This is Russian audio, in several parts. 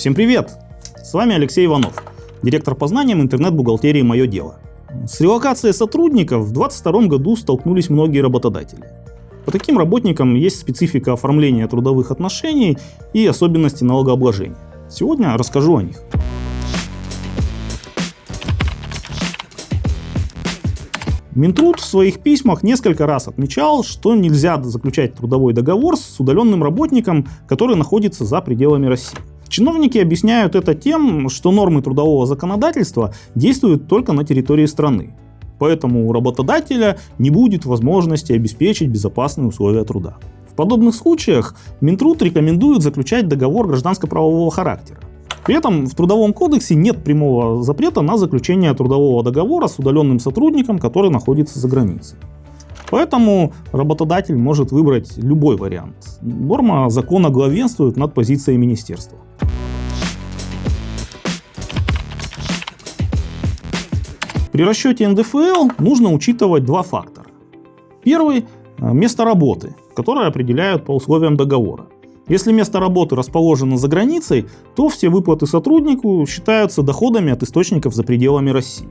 Всем привет! С вами Алексей Иванов, директор по знаниям интернет-бухгалтерии «Мое дело». С релокацией сотрудников в 2022 году столкнулись многие работодатели. По таким работникам есть специфика оформления трудовых отношений и особенности налогообложения. Сегодня расскажу о них. Минтруд в своих письмах несколько раз отмечал, что нельзя заключать трудовой договор с удаленным работником, который находится за пределами России. Чиновники объясняют это тем, что нормы трудового законодательства действуют только на территории страны. Поэтому у работодателя не будет возможности обеспечить безопасные условия труда. В подобных случаях Минтруд рекомендует заключать договор гражданско-правового характера. При этом в Трудовом кодексе нет прямого запрета на заключение трудового договора с удаленным сотрудником, который находится за границей. Поэтому работодатель может выбрать любой вариант. Норма закона главенствует над позицией министерства. При расчете НДФЛ нужно учитывать два фактора. Первый – место работы, которое определяют по условиям договора. Если место работы расположено за границей, то все выплаты сотруднику считаются доходами от источников за пределами России.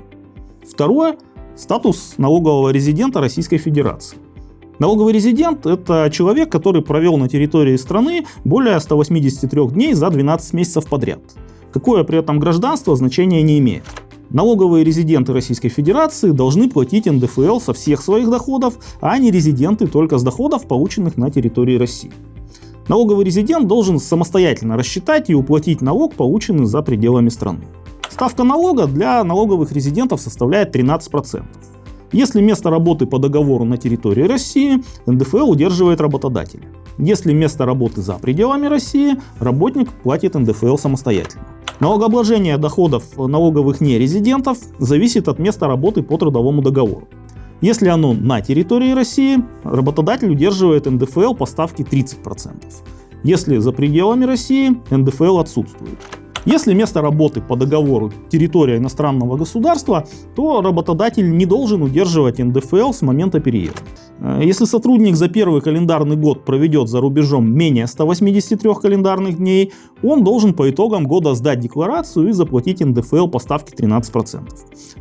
Второе – статус налогового резидента Российской Федерации. Налоговый резидент – это человек, который провел на территории страны более 183 дней за 12 месяцев подряд. Какое при этом гражданство значения не имеет. Налоговые резиденты Российской Федерации должны платить НДФЛ со всех своих доходов, а не резиденты только с доходов, полученных на территории России. Налоговый резидент должен самостоятельно рассчитать и уплатить налог, полученный за пределами страны. Ставка налога для налоговых резидентов составляет 13%. Если место работы по договору на территории России, НДФЛ удерживает работодатель. Если место работы за пределами России, работник платит НДФЛ самостоятельно. Налогообложение доходов налоговых нерезидентов зависит от места работы по трудовому договору. Если оно на территории России, работодатель удерживает НДФЛ по ставке 30%. Если за пределами России, НДФЛ отсутствует. Если место работы по договору территория иностранного государства, то работодатель не должен удерживать НДФЛ с момента переезда. Э, если сотрудник за первый календарный год проведет за рубежом менее 183 календарных дней, он должен по итогам года сдать декларацию и заплатить НДФЛ по ставке 13%.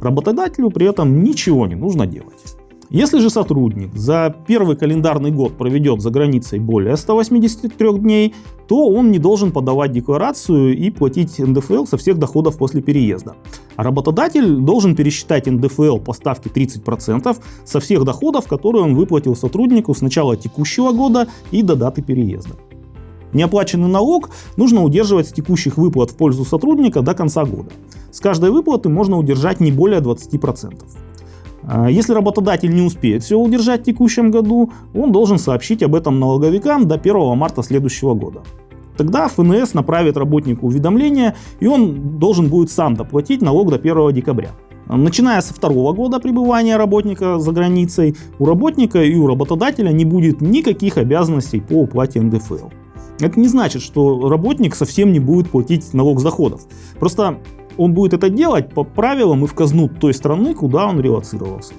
Работодателю при этом ничего не нужно делать. Если же сотрудник за первый календарный год проведет за границей более 183 дней, то он не должен подавать декларацию и платить НДФЛ со всех доходов после переезда. А работодатель должен пересчитать НДФЛ по ставке 30% со всех доходов, которые он выплатил сотруднику с начала текущего года и до даты переезда. Неоплаченный налог нужно удерживать с текущих выплат в пользу сотрудника до конца года. С каждой выплаты можно удержать не более 20%. А, если работодатель не успеет все удержать в текущем году, он должен сообщить об этом налоговикам до 1 марта следующего года. Тогда ФНС направит работнику уведомление, и он должен будет сам доплатить налог до 1 декабря. Начиная со второго года пребывания работника за границей, у работника и у работодателя не будет никаких обязанностей по уплате НДФЛ. Это не значит, что работник совсем не будет платить налог с доходов. Просто он будет это делать по правилам и в казну той страны, куда он релацировался.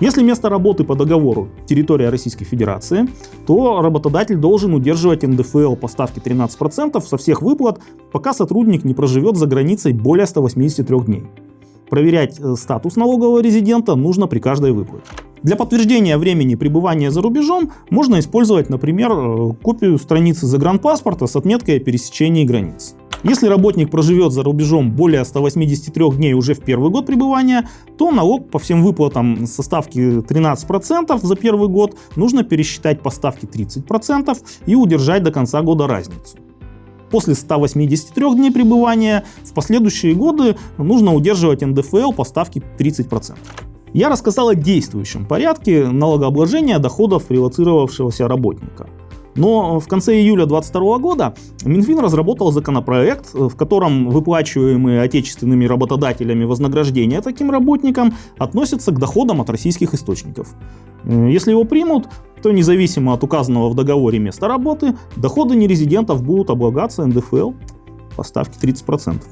Если место работы по договору территория Российской Федерации, то работодатель должен удерживать НДФЛ по ставке 13% со всех выплат, пока сотрудник не проживет за границей более 183 дней. Проверять э, статус налогового резидента нужно при каждой выплате. Для подтверждения времени пребывания за рубежом можно использовать, например, э, копию страницы загранпаспорта с отметкой о пересечении границ. Если работник проживет за рубежом более 183 дней уже в первый год пребывания, то налог по всем выплатам со ставки 13% за первый год нужно пересчитать по ставке 30% и удержать до конца года разницу. После 183 дней пребывания в последующие годы нужно удерживать НДФЛ по ставке 30%. Я рассказал о действующем порядке налогообложения доходов релацировавшегося работника. Но в конце июля 2022 года Минфин разработал законопроект, в котором выплачиваемые отечественными работодателями вознаграждения таким работникам относятся к доходам от российских источников. Если его примут, то независимо от указанного в договоре места работы, доходы нерезидентов будут облагаться НДФЛ по ставке 30%.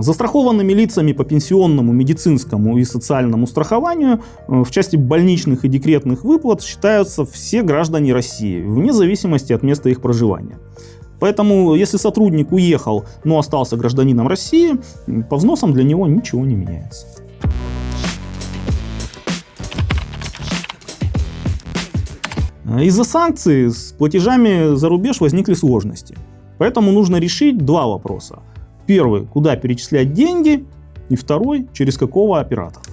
Застрахованными лицами по пенсионному, медицинскому и социальному страхованию э, в части больничных и декретных выплат считаются все граждане России, вне зависимости от места их проживания. Поэтому, если сотрудник уехал, но остался гражданином России, по взносам для него ничего не меняется. Из-за санкций с платежами за рубеж возникли сложности. Поэтому нужно решить два вопроса. Первый, куда перечислять деньги, и второй, через какого оператора.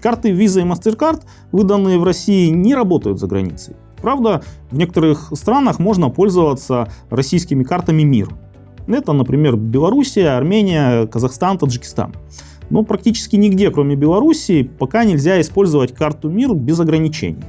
Карты Visa и MasterCard, выданные в России, не работают за границей. Правда, в некоторых странах можно пользоваться российскими картами МИР. Это, например, Белоруссия, Армения, Казахстан, Таджикистан. Но практически нигде, кроме Белоруссии, пока нельзя использовать карту МИР без ограничений.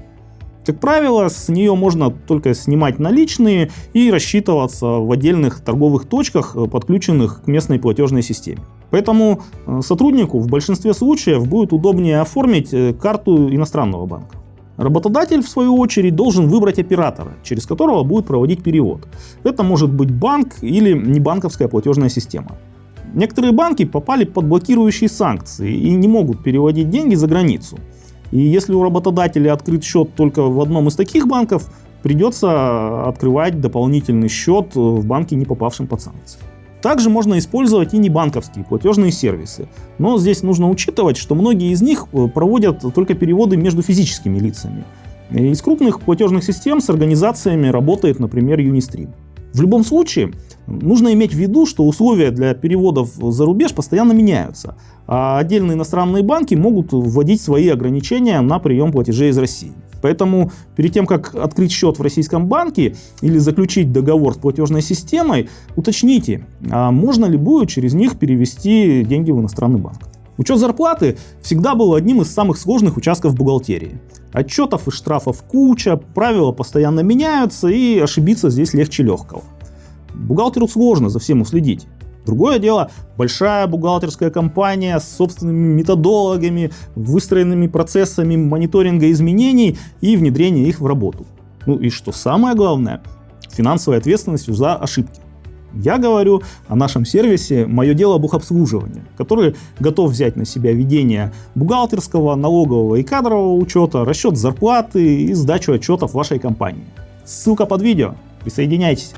Как правило, с нее можно только снимать наличные и рассчитываться в отдельных торговых точках, э, подключенных к местной платежной системе. Поэтому э, сотруднику в большинстве случаев будет удобнее оформить э, карту иностранного банка. Работодатель, в свою очередь, должен выбрать оператора, через которого будет проводить перевод. Это может быть банк или небанковская платежная система. Некоторые банки попали под блокирующие санкции и не могут переводить деньги за границу. И если у работодателя открыт счет только в одном из таких банков, придется открывать дополнительный счет в банке, не попавшем под санкции. Также можно использовать и небанковские платежные сервисы. Но здесь нужно учитывать, что многие из них э, проводят только переводы между физическими лицами. Из крупных платежных систем с организациями работает, например, Unistream. В любом случае, нужно иметь в виду, что условия для переводов за рубеж постоянно меняются, а отдельные иностранные банки могут вводить свои ограничения на прием платежей из России. Поэтому перед тем, как открыть счет в российском банке или заключить договор с платежной системой, уточните, а можно ли будет через них перевести деньги в иностранный банк. Учет зарплаты всегда был одним из самых сложных участков бухгалтерии. Отчетов и штрафов куча, правила постоянно меняются и ошибиться здесь легче легкого. Бухгалтеру сложно за всем уследить. Другое дело, большая бухгалтерская компания с собственными методологами, выстроенными процессами мониторинга изменений и внедрения их в работу. Ну и что самое главное, финансовой ответственностью за ошибки. Я говорю о нашем сервисе «Мое дело бухобслуживания», который готов взять на себя ведение бухгалтерского, налогового и кадрового учета, расчет зарплаты и сдачу отчетов вашей компании. Ссылка под видео. Присоединяйтесь.